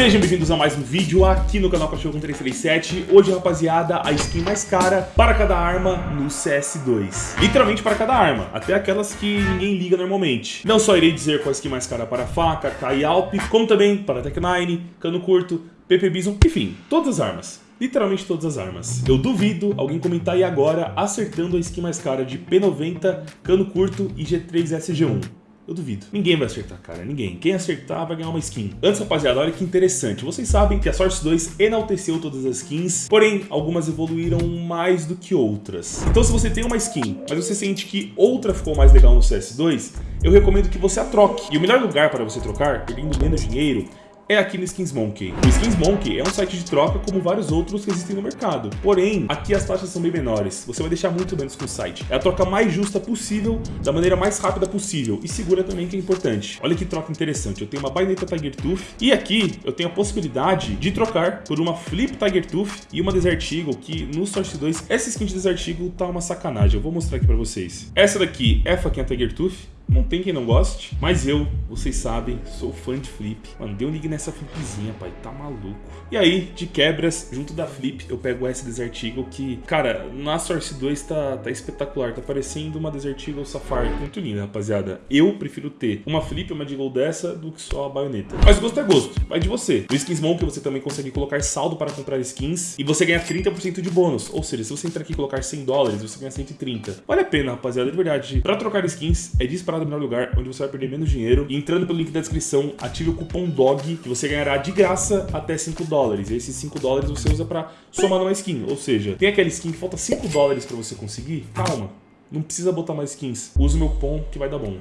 Sejam bem-vindos a mais um vídeo aqui no canal Cachorro com 337 Hoje, rapaziada, a skin mais cara para cada arma no CS2 Literalmente para cada arma, até aquelas que ninguém liga normalmente Não só irei dizer qual a skin mais cara para faca, K Alp Como também para Tech9, cano curto, PP Bison, enfim, todas as armas literalmente todas as armas. Eu duvido alguém comentar aí agora acertando a skin mais cara de P90, cano curto e G3 SG1. Eu duvido. Ninguém vai acertar, cara. Ninguém. Quem acertar vai ganhar uma skin. Antes, rapaziada, olha que interessante. Vocês sabem que a Source 2 enalteceu todas as skins, porém, algumas evoluíram mais do que outras. Então, se você tem uma skin, mas você sente que outra ficou mais legal no CS2, eu recomendo que você a troque. E o melhor lugar para você trocar, perdendo menos dinheiro, é aqui no Skins Monkey. O Skins Monkey é um site de troca como vários outros que existem no mercado. Porém, aqui as taxas são bem menores. Você vai deixar muito menos com o site. É a troca mais justa possível, da maneira mais rápida possível e segura também que é importante. Olha que troca interessante. Eu tenho uma baineta Tiger Tooth e aqui eu tenho a possibilidade de trocar por uma Flip Tiger Tooth e uma Desert Eagle que no Source 2 essa skin de Desert Eagle tá uma sacanagem. Eu vou mostrar aqui pra vocês. Essa daqui é a faquinha Tiger Tooth não tem quem não goste, mas eu, vocês sabem, sou fã de Flip. Mano, deu um ligue nessa Flipzinha, pai, tá maluco. E aí, de quebras, junto da Flip, eu pego essa Desert Eagle que, cara, na Source 2 tá, tá espetacular. Tá parecendo uma Desert Eagle Safari. Muito linda, rapaziada. Eu prefiro ter uma Flip, uma Eagle dessa, do que só a baioneta. Mas gosto é gosto, vai de você. No Skins Monk você também consegue colocar saldo para comprar skins e você ganha 30% de bônus. Ou seja, se você entrar aqui e colocar 100 dólares, você ganha 130. Vale a pena, rapaziada, de verdade. Pra trocar skins, é disparado no melhor lugar, onde você vai perder menos dinheiro. E entrando pelo link da descrição, ative o cupom DOG, que você ganhará de graça até 5 dólares. E esses 5 dólares você usa pra somar numa skin. Ou seja, tem aquela skin que falta 5 dólares pra você conseguir? Calma, não precisa botar mais skins. Use o meu cupom que vai dar bom.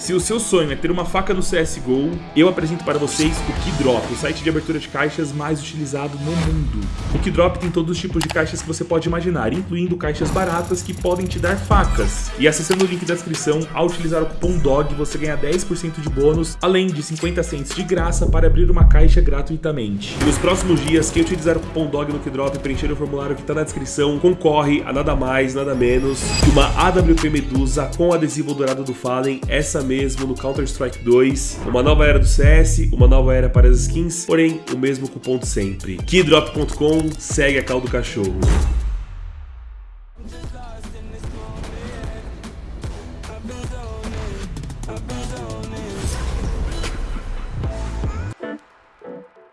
Se o seu sonho é ter uma faca no CSGO, eu apresento para vocês o Keydrop, o site de abertura de caixas mais utilizado no mundo. O Keydrop tem todos os tipos de caixas que você pode imaginar, incluindo caixas baratas que podem te dar facas. E acessando o link da descrição, ao utilizar o cupom DOG, você ganha 10% de bônus, além de 50 cents de graça para abrir uma caixa gratuitamente. Nos próximos dias, quem utilizar o cupom DOG no Keydrop e preencher o formulário que está na descrição, concorre a nada mais, nada menos que uma AWP Medusa com adesivo dourado do Fallen, essa mesmo no Counter-Strike 2, uma nova era do CS, uma nova era para as skins, porém o mesmo cupom de sempre. Keydrop.com segue a cal do cachorro.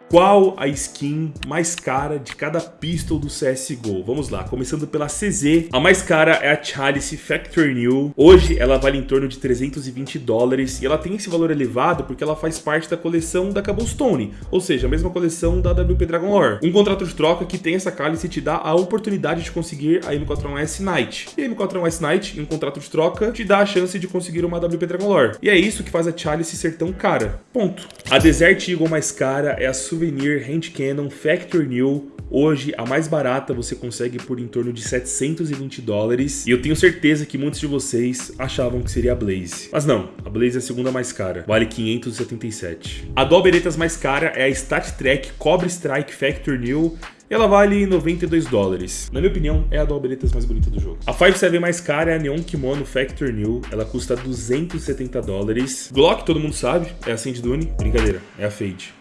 Qual a skin mais cara de cada pistol do CSGO? Vamos lá, começando pela CZ. A mais cara é a Chalice Factory New. Hoje ela vale em torno de 320 dólares e ela tem esse valor elevado porque ela faz parte da coleção da Cobblestone, ou seja, a mesma coleção da WP Dragon Lore. Um contrato de troca que tem essa Chalice te dá a oportunidade de conseguir a M41S Knight. E a M41S Knight, em um contrato de troca, te dá a chance de conseguir uma WP Dragon Lore. E é isso que faz a Chalice ser tão cara. Ponto. A Desert Eagle mais cara é a Souvenir Hand Cannon Factory New. Hoje, a mais barata você consegue por em torno de 720 dólares. E eu tenho certeza que muitos de vocês achavam que seria a Blaze. Mas não, a Blaze é a segunda mais cara. Vale 577. A do Beretas mais cara é a Stat Trek Cobra Strike Factory New. E ela vale 92 dólares. Na minha opinião, é a do Alberetas mais bonita do jogo. A 5.7 mais cara é a Neon Kimono Factor New. Ela custa 270 dólares. Glock, todo mundo sabe, é a Sand Dune. Brincadeira, é a Fade.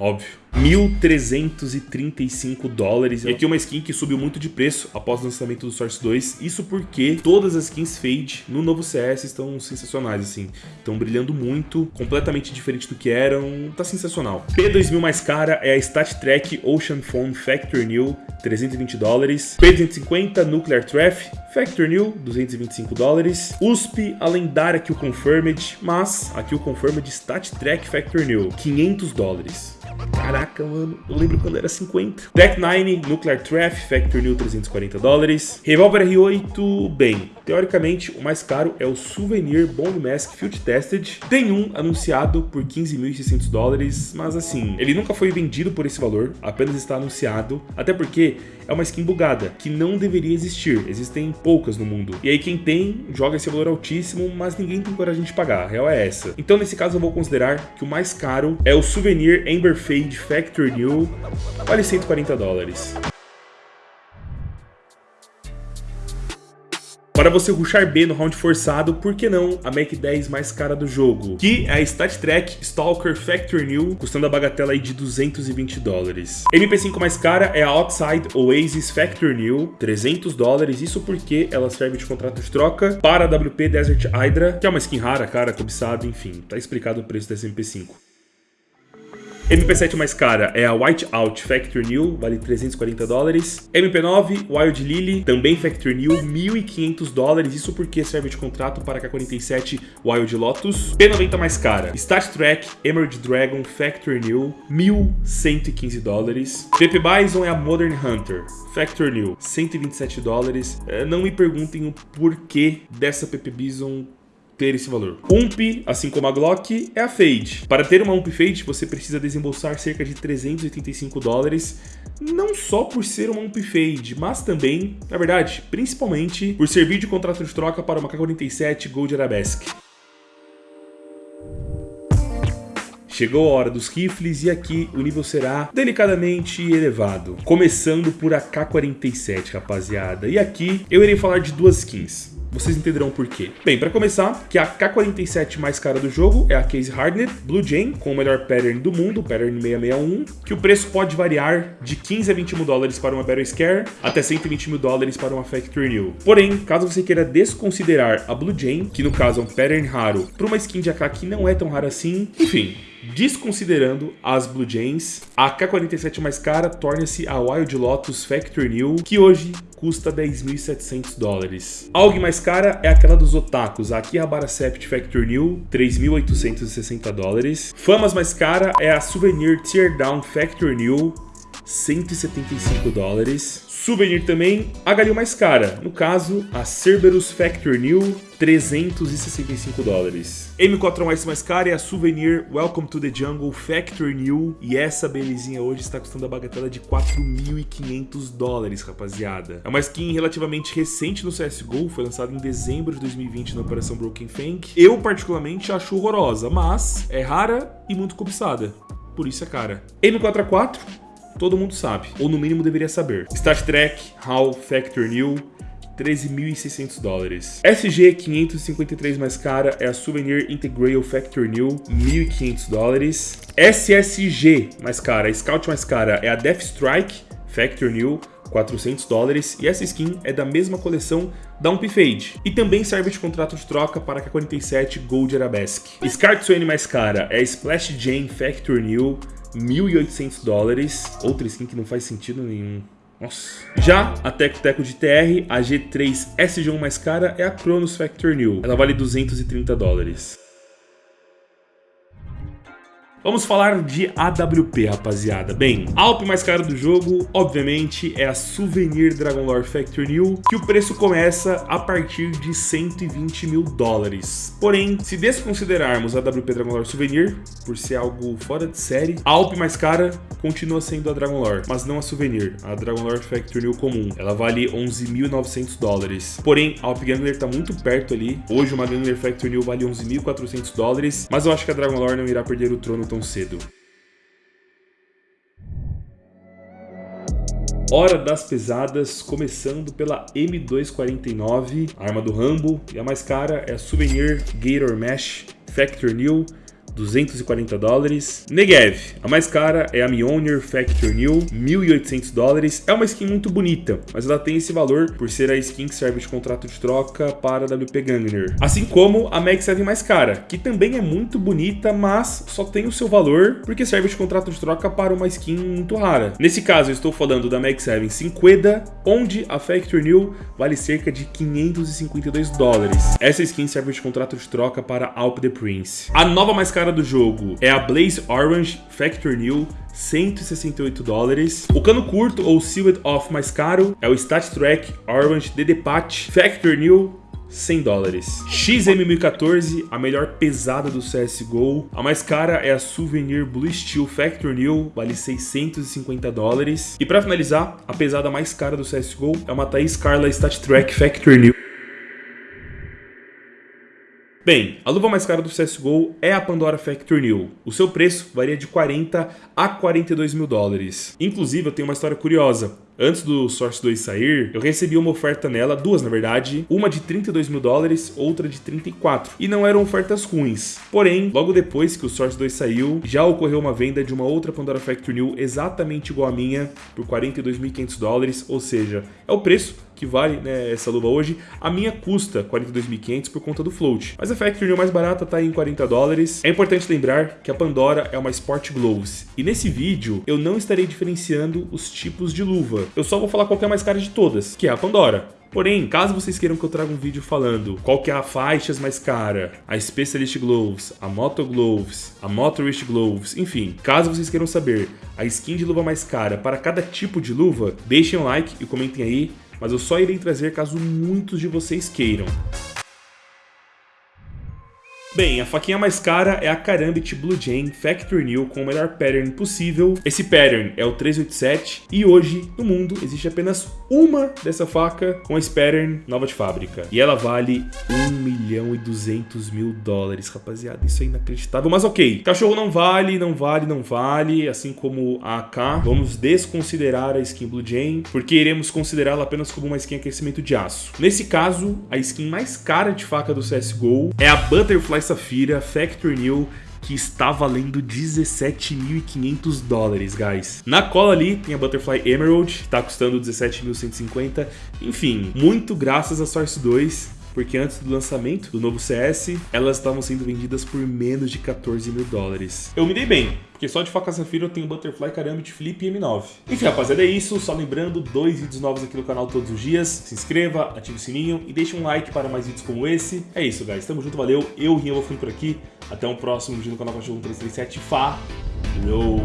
Óbvio. 1.335 dólares. E aqui uma skin que subiu muito de preço após o lançamento do Source 2. Isso porque todas as skins Fade no novo CS estão sensacionais, assim. Estão brilhando muito, completamente diferente do que eram. Tá sensacional. P2000 mais cara é a Stat Trek Ocean Phone Factory New, 320 dólares. P250 Nuclear Trap Factor New, 225 dólares. USP, a lendária Kill Confirmed, mas a Kill Confirmed Stat Track Factor New, 500 dólares. Caraca, mano, eu lembro quando era 50. Deck 9, Nuclear Trap, Factor New 340 dólares. Revolver R8, bem, teoricamente o mais caro é o Souvenir Bone Mask Field Tested. Tem um anunciado por 15.600 dólares, mas assim, ele nunca foi vendido por esse valor, apenas está anunciado, até porque é uma skin bugada, que não deveria existir, existem poucas no mundo. E aí quem tem, joga esse valor altíssimo, mas ninguém tem coragem de pagar, a real é essa. Então nesse caso eu vou considerar que o mais caro é o Souvenir Amber Fade Factory New, vale 140 dólares. Para você rushar B no round forçado, por que não a Mac 10 mais cara do jogo? Que é a StatTrak Stalker Factory New, custando a bagatela de 220 dólares. MP5 mais cara é a Outside Oasis Factory New, 300 dólares, isso porque ela serve de contrato de troca para a WP Desert Hydra, que é uma skin rara, cara, cobiçada, enfim, tá explicado o preço dessa MP5. MP7 mais cara é a Whiteout Factory New, vale 340 dólares. MP9 Wild Lily, também Factory New, 1.500 dólares, isso porque serve de contrato para a K47 Wild Lotus. P90 mais cara, Stat Track Emerald Dragon Factory New, 1.115 dólares. PP Bison é a Modern Hunter, Factory New, 127 dólares. É, não me perguntem o porquê dessa PP Bison ter esse valor. UMP, assim como a Glock, é a Fade. Para ter uma UMP Fade, você precisa desembolsar cerca de 385 dólares, não só por ser uma UMP Fade, mas também, na verdade, principalmente por servir de contrato de troca para uma K-47 Gold Arabesque. Chegou a hora dos rifles e aqui o nível será delicadamente elevado. Começando por a K-47, rapaziada. E aqui eu irei falar de duas skins. Vocês entenderão por quê. Bem, para começar, que a K47 mais cara do jogo é a Case Hardened Blue Jane, com o melhor pattern do mundo, pattern 661, que o preço pode variar de 15 a 20 mil dólares para uma Battle Scare, até 120 mil dólares para uma Factory New. Porém, caso você queira desconsiderar a Blue Jane, que no caso é um pattern raro, para uma skin de AK que não é tão rara assim, enfim, Desconsiderando as Blue Jays, a K47 mais cara torna-se a Wild Lotus Factory New, que hoje custa 10.700 dólares. A AUG mais cara é aquela dos otakus, a Akihabara Sept Factory New, 3.860 dólares. Famas mais cara é a Souvenir Teardown Factory New, 175 dólares. Souvenir também, a Galil mais cara, no caso, a Cerberus Factory New, 365 dólares. M4S mais cara é a Souvenir Welcome to the Jungle Factory New, e essa belezinha hoje está custando a bagatela de 4.500 dólares, rapaziada. É uma skin relativamente recente no CSGO, foi lançada em dezembro de 2020 na Operação Broken Fang. Eu, particularmente, acho horrorosa, mas é rara e muito cobiçada. Por isso é cara. M4A4 todo mundo sabe, ou no mínimo deveria saber. Stat Trek, HAL, Factor New, 13.600 dólares. SG 553 mais cara é a Souvenir Integral Factor New, 1.500 dólares. SSG mais cara, Scout mais cara é a Death Strike Factor New, 400 dólares, e essa skin é da mesma coleção da Ump Fade, e também serve de contrato de troca para a K47 Gold Arabesque. Scar Swain mais cara é a Splash Jane Factor New, 1.800 dólares. Outra skin que não faz sentido nenhum. Nossa. Já a Teco Teco de TR, a G3 SG1 mais cara é a Cronos Factor New. Ela vale 230 dólares. Vamos falar de AWP, rapaziada. Bem, a Alp mais cara do jogo, obviamente, é a Souvenir Dragon Lore Factory New, que o preço começa a partir de 120 mil dólares. Porém, se desconsiderarmos a AWP Dragon Lore Souvenir, por ser algo fora de série, a Alp mais cara continua sendo a Dragon Lore, mas não a Souvenir, a Dragon Lore Factory New comum. Ela vale 11.900 dólares. Porém, a Alp Gangler tá muito perto ali. Hoje uma Gangler Factory New vale 11.400 dólares, mas eu acho que a Dragon Lore não irá perder o trono tão cedo. Hora das pesadas, começando pela M249, arma do Rambo, e a mais cara é a Souvenir Gator Mesh Factor New, 240 dólares. Negev, a mais cara é a Mjolnir Factor New, 1.800 dólares. É uma skin muito bonita, mas ela tem esse valor por ser a skin que serve de contrato de troca para a WP Gangner. Assim como a Mag 7 mais cara, que também é muito bonita, mas só tem o seu valor porque serve de contrato de troca para uma skin muito rara. Nesse caso, eu estou falando da Mag 7 Cinqueda, onde a Factor New vale cerca de 552 dólares. Essa skin serve de contrato de troca para Alp the Prince. A nova mais cara cara do jogo é a Blaze Orange Factor New, 168 dólares. O cano curto ou Sealed Off mais caro é o Stat Track Orange DD Patch Factor New, 100 dólares. XM1014, a melhor pesada do CSGO. A mais cara é a Souvenir Blue Steel Factor New, vale 650 dólares. E para finalizar, a pesada mais cara do CSGO é uma Thais Carla Stat Track Factor New. Bem, a luva mais cara do CSGO é a Pandora Factory New. O seu preço varia de 40 a 42 mil dólares. Inclusive, eu tenho uma história curiosa. Antes do Source 2 sair, eu recebi uma oferta nela, duas na verdade, uma de 32 mil dólares, outra de 34. E não eram ofertas ruins. Porém, logo depois que o Source 2 saiu, já ocorreu uma venda de uma outra Pandora Factory New exatamente igual a minha, por 42.500 dólares, ou seja, é o preço que vale né, essa luva hoje, a minha custa 42.500 por conta do float. Mas a Factory mais barata tá em 40 dólares. É importante lembrar que a Pandora é uma Sport Gloves. E nesse vídeo eu não estarei diferenciando os tipos de luva. Eu só vou falar qual é a mais cara de todas, que é a Pandora. Porém, caso vocês queiram que eu traga um vídeo falando qual que é a faixas mais cara, a Specialist Gloves, a Moto Gloves, a Motorist Gloves, enfim, caso vocês queiram saber a skin de luva mais cara para cada tipo de luva, deixem um like e comentem aí mas eu só irei trazer caso muitos de vocês queiram. Bem, a faquinha mais cara é a Karambit Blue Jane Factory New com o melhor pattern possível. Esse pattern é o 387 e hoje no mundo existe apenas uma dessa faca com esse pattern nova de fábrica. E ela vale 1 milhão e 200 mil dólares, rapaziada. Isso é inacreditável, mas ok. Cachorro não vale, não vale, não vale, assim como a AK. Vamos desconsiderar a skin Blue Jane, porque iremos considerá-la apenas como uma skin aquecimento de aço. Nesse caso, a skin mais cara de faca do CSGO é a Butterfly Safira Factory New que está valendo 17.500 dólares, guys. Na cola ali tem a Butterfly Emerald, está custando 17.150. Enfim, muito graças a Source 2 porque antes do lançamento do novo CS, elas estavam sendo vendidas por menos de 14 mil dólares. Eu me dei bem, porque só de faca Safira eu tenho Butterfly, Karambit, Flip e M9. Enfim, rapaziada, é isso. Só lembrando, dois vídeos novos aqui no canal todos os dias. Se inscreva, ative o sininho e deixe um like para mais vídeos como esse. É isso, guys. Tamo junto, valeu. Eu, Rinha, vou ficando por aqui. Até o um próximo vídeo no canal Cachorro 337. Falou!